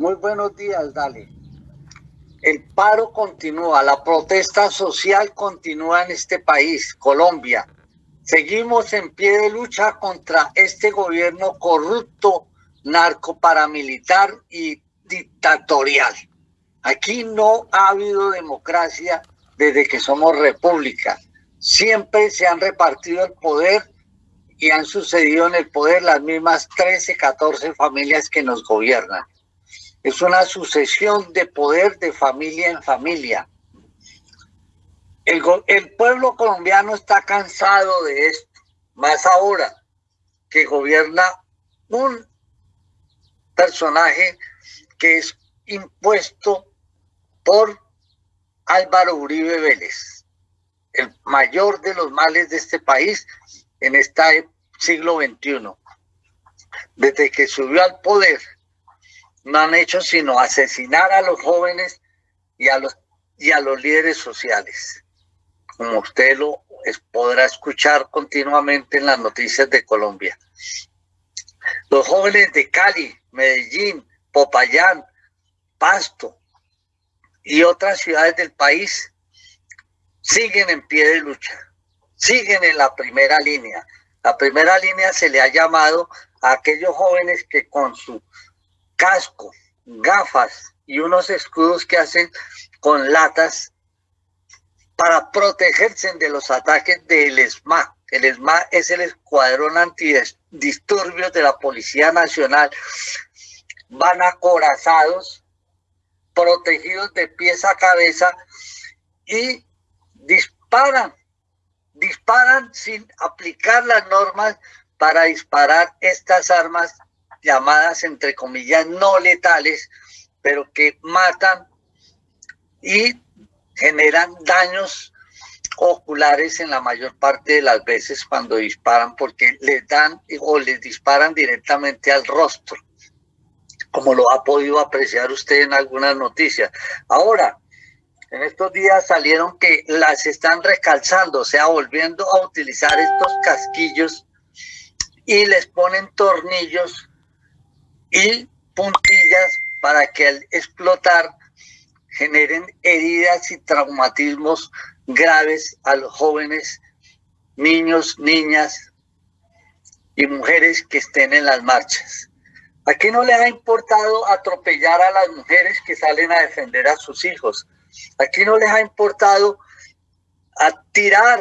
Muy buenos días, Dale. El paro continúa, la protesta social continúa en este país, Colombia. Seguimos en pie de lucha contra este gobierno corrupto, narcoparamilitar y dictatorial. Aquí no ha habido democracia desde que somos república. Siempre se han repartido el poder y han sucedido en el poder las mismas 13, 14 familias que nos gobiernan. Es una sucesión de poder de familia en familia. El, el pueblo colombiano está cansado de esto, más ahora que gobierna un personaje que es impuesto por Álvaro Uribe Vélez, el mayor de los males de este país en este siglo XXI. Desde que subió al poder, no han hecho sino asesinar a los jóvenes y a los, y a los líderes sociales, como usted lo podrá escuchar continuamente en las noticias de Colombia. Los jóvenes de Cali, Medellín, Popayán, Pasto y otras ciudades del país siguen en pie de lucha, siguen en la primera línea. La primera línea se le ha llamado a aquellos jóvenes que con su casco, gafas y unos escudos que hacen con latas para protegerse de los ataques del ESMA. El ESMA es el Escuadrón Antidisturbios de la Policía Nacional. Van acorazados, protegidos de pies a cabeza y disparan, disparan sin aplicar las normas para disparar estas armas llamadas entre comillas no letales, pero que matan y generan daños oculares en la mayor parte de las veces cuando disparan porque les dan o les disparan directamente al rostro, como lo ha podido apreciar usted en algunas noticias. Ahora, en estos días salieron que las están recalzando, o sea, volviendo a utilizar estos casquillos y les ponen tornillos y puntillas para que al explotar generen heridas y traumatismos graves a los jóvenes, niños, niñas y mujeres que estén en las marchas. Aquí no les ha importado atropellar a las mujeres que salen a defender a sus hijos. Aquí no les ha importado a tirar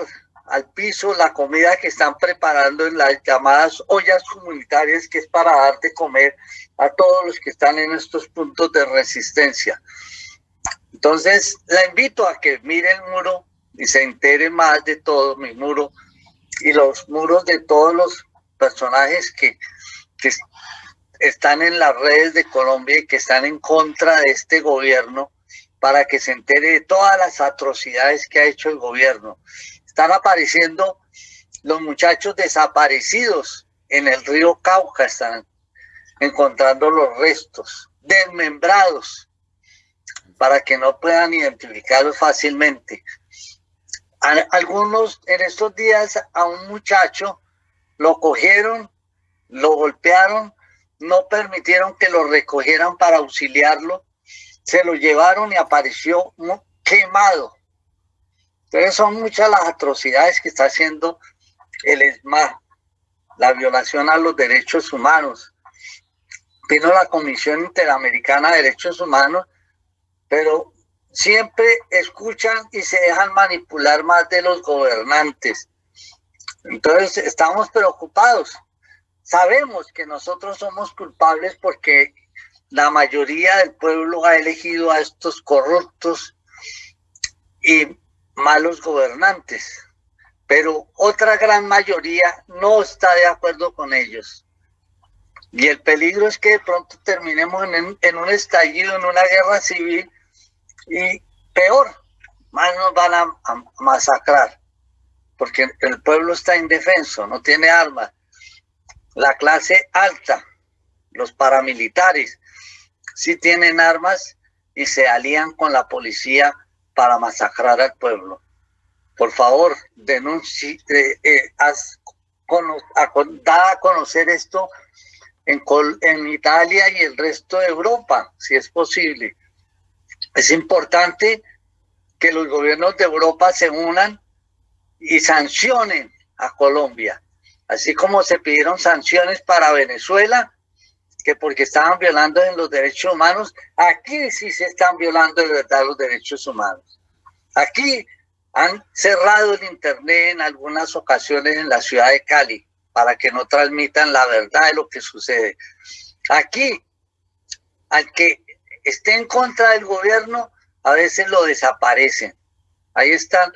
al piso la comida que están preparando en las llamadas ollas comunitarias, que es para dar de comer a todos los que están en estos puntos de resistencia. Entonces, la invito a que mire el muro y se entere más de todo mi muro y los muros de todos los personajes que, que están en las redes de Colombia y que están en contra de este gobierno para que se entere de todas las atrocidades que ha hecho el gobierno están apareciendo los muchachos desaparecidos en el río Cauca, están encontrando los restos desmembrados para que no puedan identificarlos fácilmente. Algunos en estos días a un muchacho lo cogieron, lo golpearon, no permitieron que lo recogieran para auxiliarlo, se lo llevaron y apareció quemado entonces son muchas las atrocidades que está haciendo el ESMA, la violación a los derechos humanos. Vino la Comisión Interamericana de Derechos Humanos, pero siempre escuchan y se dejan manipular más de los gobernantes. Entonces estamos preocupados. Sabemos que nosotros somos culpables porque la mayoría del pueblo ha elegido a estos corruptos y malos gobernantes, pero otra gran mayoría no está de acuerdo con ellos. Y el peligro es que de pronto terminemos en, un estallido, en una guerra civil, y peor, más nos van a, a masacrar, porque el pueblo está indefenso, no tiene armas. La clase alta, los paramilitares, sí tienen armas y se alían con la policía para masacrar al pueblo. Por favor, denuncie, eh, eh a, da a conocer esto en, en Italia y el resto de Europa, si es posible. Es importante que los gobiernos de Europa se unan y sancionen a Colombia, así como se pidieron sanciones para Venezuela, que porque estaban violando en los derechos humanos, aquí sí se están violando de verdad los derechos humanos. Aquí han cerrado el internet en algunas ocasiones en la ciudad de Cali para que no transmitan la verdad de lo que sucede. Aquí, al que esté en contra del gobierno, a veces lo desaparecen. Ahí está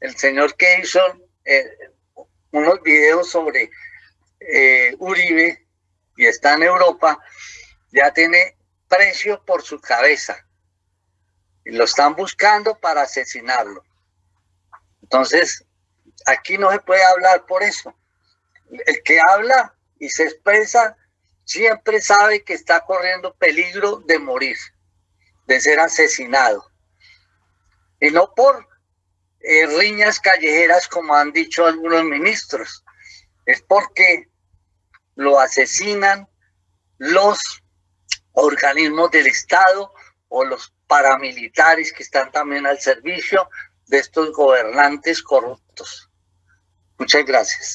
el señor que hizo eh, unos videos sobre eh, Uribe y está en Europa, ya tiene precio por su cabeza. Y lo están buscando para asesinarlo. Entonces, aquí no se puede hablar por eso. El que habla y se expresa siempre sabe que está corriendo peligro de morir, de ser asesinado. Y no por eh, riñas callejeras como han dicho algunos ministros, es porque lo asesinan los organismos del Estado o los paramilitares que están también al servicio de estos gobernantes corruptos. Muchas gracias.